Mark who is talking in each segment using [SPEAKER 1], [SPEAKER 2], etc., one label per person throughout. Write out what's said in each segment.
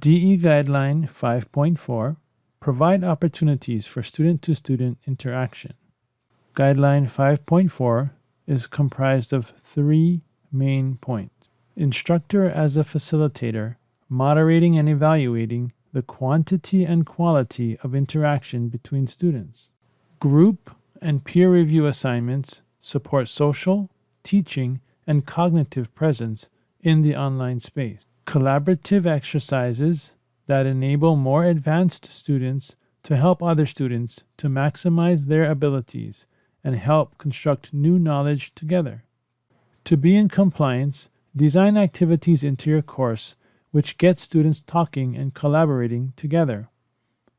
[SPEAKER 1] DE Guideline 5.4 Provide opportunities for student to student interaction. Guideline 5.4 is comprised of three main points instructor as a facilitator, moderating and evaluating the quantity and quality of interaction between students. Group and peer review assignments support social, teaching, and cognitive presence in the online space. Collaborative exercises that enable more advanced students to help other students to maximize their abilities and help construct new knowledge together. To be in compliance, design activities into your course which get students talking and collaborating together.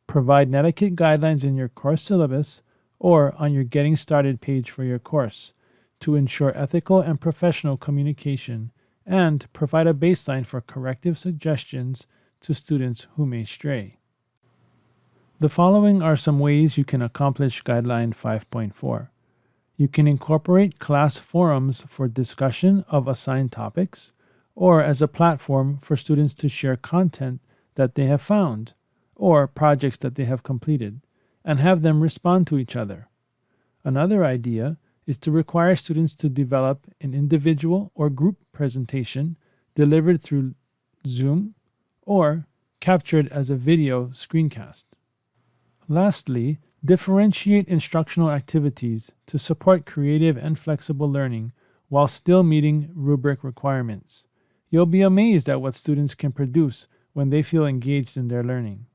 [SPEAKER 1] Provide netiquette guidelines in your course syllabus or on your Getting Started page for your course to ensure ethical and professional communication and provide a baseline for corrective suggestions to students who may stray. The following are some ways you can accomplish Guideline 5.4. You can incorporate class forums for discussion of assigned topics, or as a platform for students to share content that they have found, or projects that they have completed, and have them respond to each other. Another idea is to require students to develop an individual or group presentation delivered through Zoom or captured as a video screencast. Lastly, differentiate instructional activities to support creative and flexible learning while still meeting rubric requirements. You'll be amazed at what students can produce when they feel engaged in their learning.